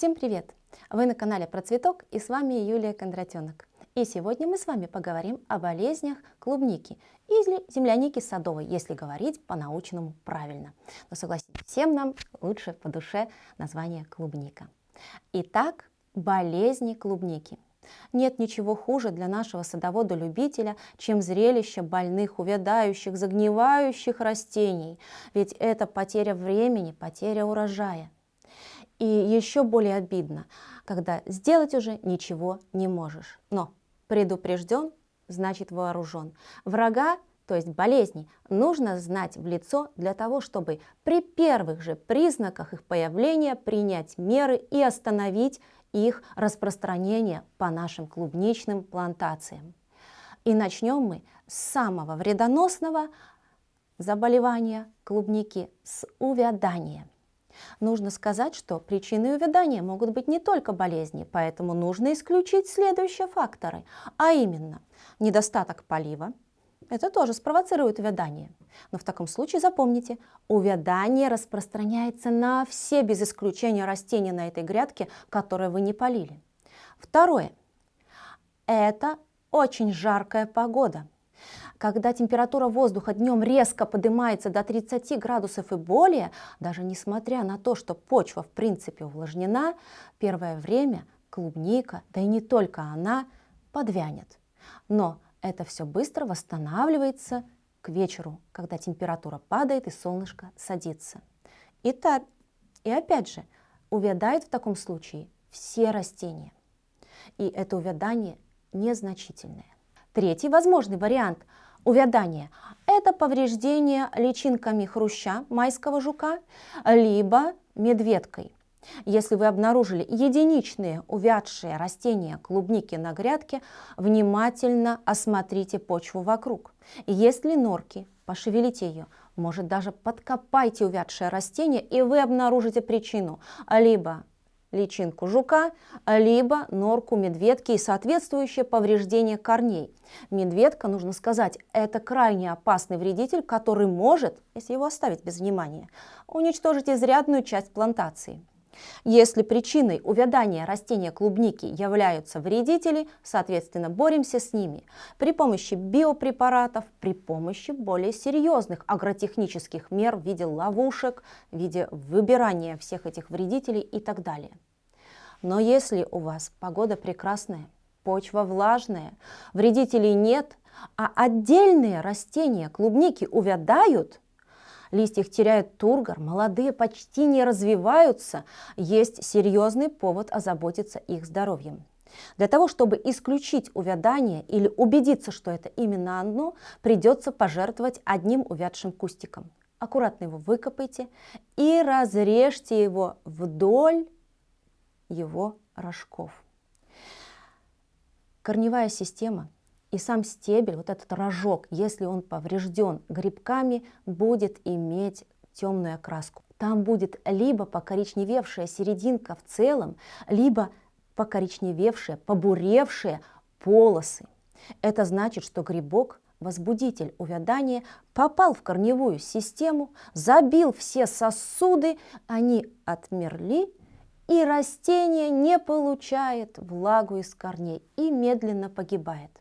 Всем привет! Вы на канале Про Цветок и с вами Юлия Кондратенок. И сегодня мы с вами поговорим о болезнях клубники или земляники садовой, если говорить по-научному правильно. Но согласитесь, всем нам лучше по душе название клубника. Итак, болезни клубники. Нет ничего хуже для нашего садовода-любителя, чем зрелище больных, увядающих, загнивающих растений. Ведь это потеря времени, потеря урожая. И еще более обидно, когда сделать уже ничего не можешь. Но предупрежден, значит вооружен. Врага, то есть болезней, нужно знать в лицо для того, чтобы при первых же признаках их появления принять меры и остановить их распространение по нашим клубничным плантациям. И начнем мы с самого вредоносного заболевания клубники, с увядания. Нужно сказать, что причиной увядания могут быть не только болезни, поэтому нужно исключить следующие факторы, а именно недостаток полива, это тоже спровоцирует увядание. Но в таком случае запомните, увядание распространяется на все без исключения растения на этой грядке, которые вы не полили. Второе. Это очень жаркая погода когда температура воздуха днем резко поднимается до 30 градусов и более, даже несмотря на то, что почва в принципе увлажнена, первое время клубника, да и не только она, подвянет. Но это все быстро восстанавливается к вечеру, когда температура падает и солнышко садится. И, так, и опять же, увядают в таком случае все растения. И это увядание незначительное. Третий возможный вариант – увядание – это повреждение личинками хруща, майского жука, либо медведкой. Если вы обнаружили единичные увядшие растения клубники на грядке, внимательно осмотрите почву вокруг. Если норки, пошевелите ее, может даже подкопайте увядшее растение, и вы обнаружите причину. Либо личинку жука, либо норку медведки и соответствующее повреждение корней. Медведка, нужно сказать, это крайне опасный вредитель, который может, если его оставить без внимания, уничтожить изрядную часть плантации. Если причиной увядания растения клубники являются вредители, соответственно, боремся с ними при помощи биопрепаратов, при помощи более серьезных агротехнических мер в виде ловушек, в виде выбирания всех этих вредителей и так далее. Но если у вас погода прекрасная, почва влажная, вредителей нет, а отдельные растения клубники увядают – листья теряют тургор, молодые почти не развиваются, есть серьезный повод озаботиться их здоровьем. Для того, чтобы исключить увядание или убедиться, что это именно оно, придется пожертвовать одним увядшим кустиком. Аккуратно его выкопайте и разрежьте его вдоль его рожков. Корневая система – и сам стебель, вот этот рожок, если он поврежден грибками, будет иметь темную окраску. Там будет либо покоричневевшая серединка в целом, либо покоричневевшие, побуревшие полосы. Это значит, что грибок, возбудитель увядания, попал в корневую систему, забил все сосуды, они отмерли, и растение не получает влагу из корней и медленно погибает.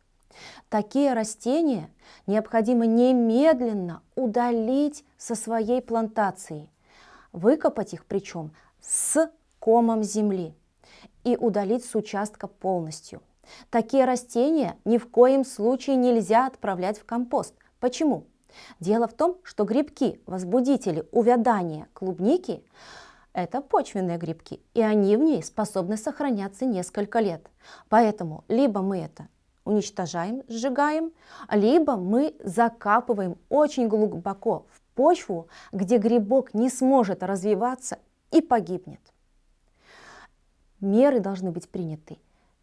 Такие растения необходимо немедленно удалить со своей плантации, выкопать их причем с комом земли и удалить с участка полностью. Такие растения ни в коем случае нельзя отправлять в компост. Почему? Дело в том, что грибки, возбудители увядания клубники, это почвенные грибки, и они в ней способны сохраняться несколько лет. Поэтому либо мы это уничтожаем, сжигаем, либо мы закапываем очень глубоко в почву, где грибок не сможет развиваться и погибнет. Меры должны быть приняты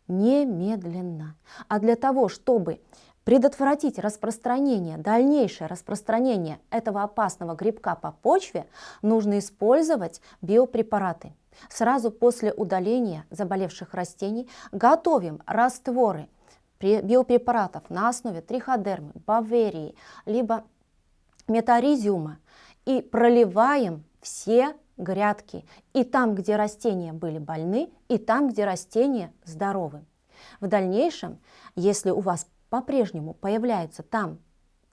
немедленно. А для того, чтобы предотвратить распространение, дальнейшее распространение этого опасного грибка по почве, нужно использовать биопрепараты. Сразу после удаления заболевших растений готовим растворы биопрепаратов на основе триходермы, баверии, либо метаризиума и проливаем все грядки, и там, где растения были больны, и там, где растения здоровы. В дальнейшем, если у вас по-прежнему появляются там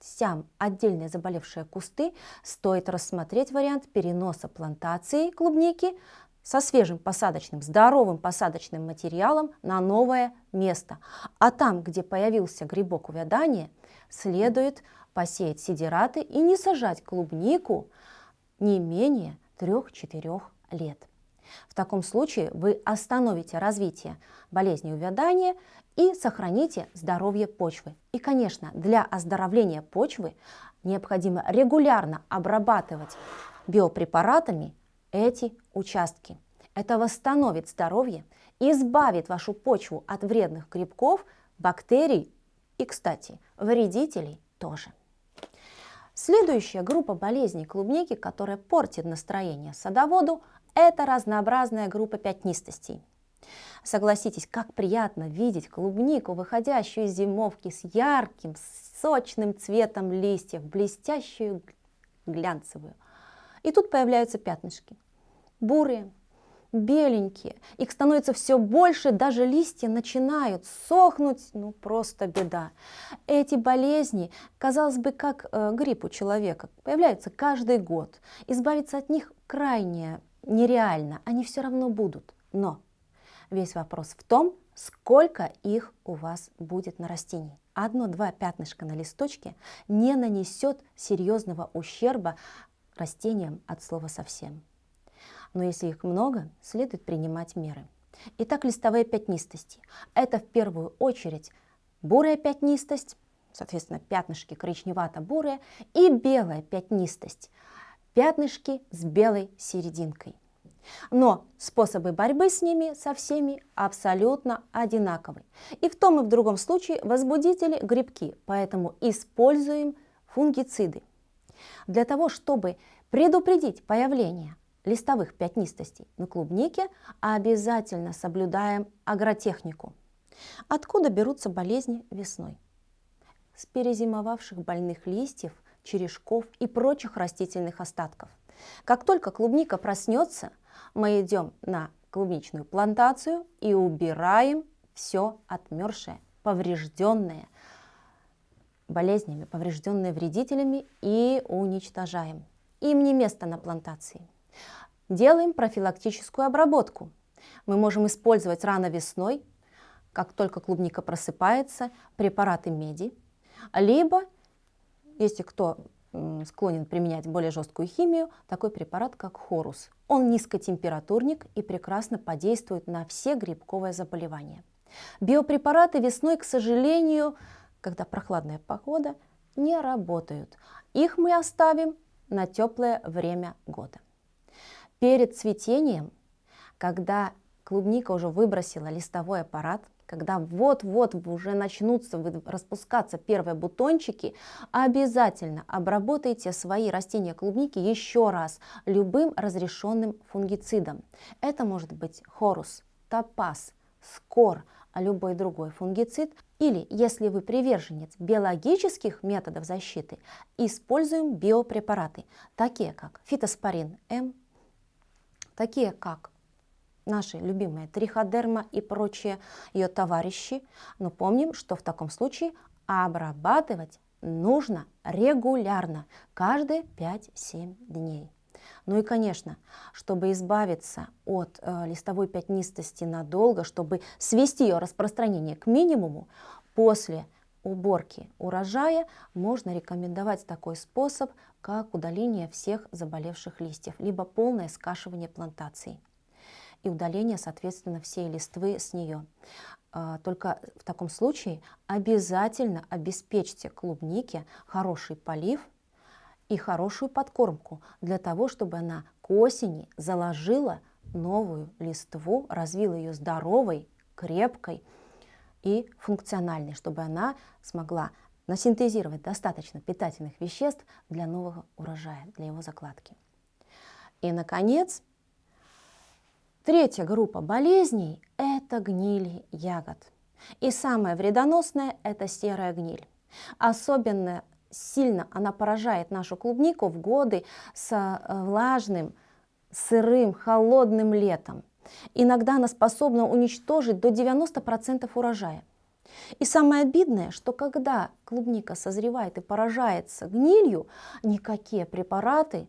сям отдельные заболевшие кусты, стоит рассмотреть вариант переноса плантации клубники со свежим посадочным, здоровым посадочным материалом на новое место. А там, где появился грибок увядания, следует посеять сидираты и не сажать клубнику не менее 3-4 лет. В таком случае вы остановите развитие болезни увядания и сохраните здоровье почвы. И, конечно, для оздоровления почвы необходимо регулярно обрабатывать биопрепаратами эти участки. Это восстановит здоровье, избавит вашу почву от вредных грибков, бактерий и, кстати, вредителей тоже. Следующая группа болезней клубники, которая портит настроение садоводу, это разнообразная группа пятнистостей. Согласитесь, как приятно видеть клубнику, выходящую из зимовки с ярким, сочным цветом листьев, блестящую, глянцевую. И тут появляются пятнышки. Бурые, беленькие. Их становится все больше, даже листья начинают сохнуть, ну просто беда. Эти болезни, казалось бы, как э, грипп у человека, появляются каждый год. Избавиться от них крайне нереально, они все равно будут. Но весь вопрос в том, сколько их у вас будет на растении. Одно-два пятнышка на листочке не нанесет серьезного ущерба растениям от слова совсем но если их много, следует принимать меры. Итак, листовые пятнистости. Это в первую очередь бурая пятнистость, соответственно, пятнышки коричневато-бурые, и белая пятнистость, пятнышки с белой серединкой. Но способы борьбы с ними со всеми абсолютно одинаковы. И в том и в другом случае возбудители грибки, поэтому используем фунгициды. Для того, чтобы предупредить появление листовых пятнистостей на клубнике, обязательно соблюдаем агротехнику. Откуда берутся болезни весной? С перезимовавших больных листьев, черешков и прочих растительных остатков. Как только клубника проснется, мы идем на клубничную плантацию и убираем все отмершее, поврежденное болезнями, поврежденные вредителями и уничтожаем. Им не место на плантации. Делаем профилактическую обработку. Мы можем использовать рано весной, как только клубника просыпается, препараты меди, либо, если кто склонен применять более жесткую химию, такой препарат, как хорус. Он низкотемпературник и прекрасно подействует на все грибковые заболевания. Биопрепараты весной, к сожалению, когда прохладная погода, не работают. Их мы оставим на теплое время года. Перед цветением, когда клубника уже выбросила листовой аппарат, когда вот-вот уже начнутся распускаться первые бутончики, обязательно обработайте свои растения клубники еще раз любым разрешенным фунгицидом. Это может быть хорус, топаз, скор, а любой другой фунгицид. Или, если вы приверженец биологических методов защиты, используем биопрепараты, такие как фитоспорин М, такие как наши любимые триходерма и прочие ее товарищи. Но помним, что в таком случае обрабатывать нужно регулярно, каждые 5-7 дней. Ну и, конечно, чтобы избавиться от э, листовой пятнистости надолго, чтобы свести ее распространение к минимуму, после уборки урожая можно рекомендовать такой способ, как удаление всех заболевших листьев, либо полное скашивание плантации и удаление, соответственно, всей листвы с нее. А, только в таком случае обязательно обеспечьте клубнике хороший полив и хорошую подкормку для того, чтобы она к осени заложила новую листву, развила ее здоровой, крепкой и функциональной, чтобы она смогла насинтезировать достаточно питательных веществ для нового урожая, для его закладки. И, наконец, третья группа болезней – это гнили ягод. И самое вредоносное – это серая гниль. Особенно сильно она поражает нашу клубнику в годы с э, влажным, сырым, холодным летом. Иногда она способна уничтожить до 90% урожая. И самое обидное, что когда клубника созревает и поражается гнилью, никакие препараты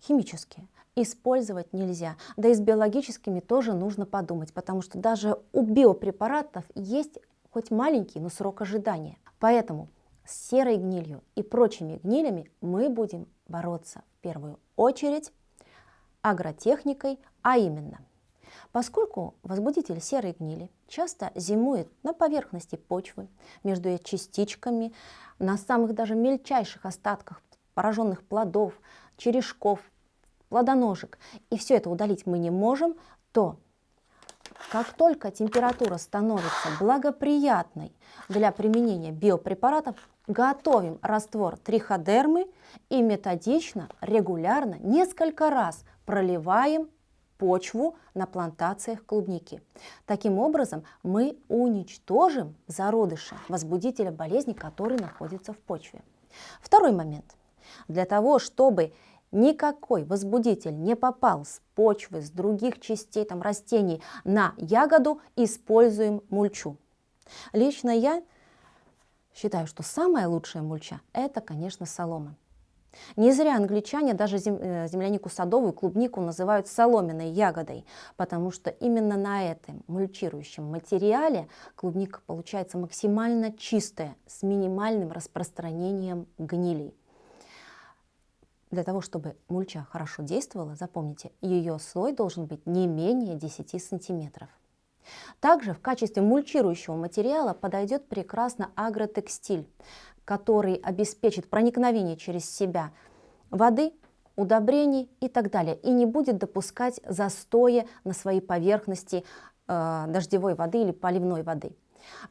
химические использовать нельзя. Да и с биологическими тоже нужно подумать, потому что даже у биопрепаратов есть хоть маленький, но срок ожидания. Поэтому с серой гнилью и прочими гнилями мы будем бороться в первую очередь агротехникой, а именно – Поскольку возбудитель серой гнили часто зимует на поверхности почвы, между ее частичками, на самых даже мельчайших остатках пораженных плодов, черешков, плодоножек, и все это удалить мы не можем, то как только температура становится благоприятной для применения биопрепаратов, готовим раствор триходермы и методично, регулярно, несколько раз проливаем почву на плантациях клубники. Таким образом, мы уничтожим зародыши возбудителя болезни, который находится в почве. Второй момент. Для того, чтобы никакой возбудитель не попал с почвы, с других частей там, растений на ягоду, используем мульчу. Лично я считаю, что самая лучшая мульча – это, конечно, солома. Не зря англичане даже э, землянику садовую, клубнику называют соломенной ягодой, потому что именно на этом мульчирующем материале клубника получается максимально чистая, с минимальным распространением гнилей. Для того, чтобы мульча хорошо действовала, запомните, ее слой должен быть не менее 10 сантиметров. Также в качестве мульчирующего материала подойдет прекрасно агротекстиль, который обеспечит проникновение через себя воды, удобрений и так далее, и не будет допускать застоя на своей поверхности э, дождевой воды или поливной воды.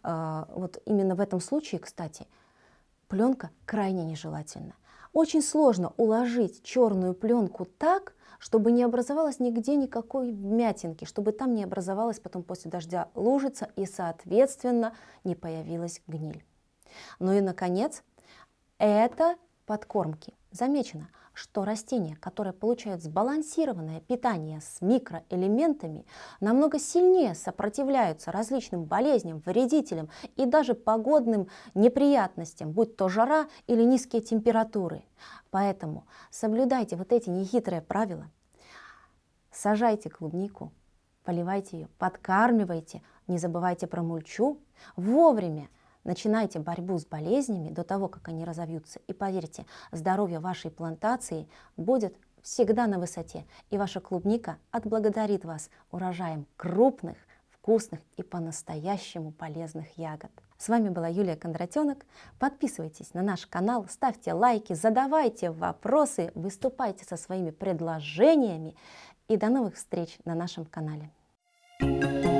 Э, вот именно в этом случае, кстати, пленка крайне нежелательна. Очень сложно уложить черную пленку так, чтобы не образовалось нигде никакой вмятинки, чтобы там не образовалась потом после дождя лужица и, соответственно, не появилась гниль. Ну и, наконец, это подкормки. Замечено, что растения, которые получают сбалансированное питание с микроэлементами, намного сильнее сопротивляются различным болезням, вредителям и даже погодным неприятностям, будь то жара или низкие температуры. Поэтому соблюдайте вот эти нехитрые правила. Сажайте клубнику, поливайте ее, подкармливайте, не забывайте про мульчу, вовремя Начинайте борьбу с болезнями до того, как они разовьются. И поверьте, здоровье вашей плантации будет всегда на высоте. И ваша клубника отблагодарит вас урожаем крупных, вкусных и по-настоящему полезных ягод. С вами была Юлия Кондратенок. Подписывайтесь на наш канал, ставьте лайки, задавайте вопросы, выступайте со своими предложениями. И до новых встреч на нашем канале. thank you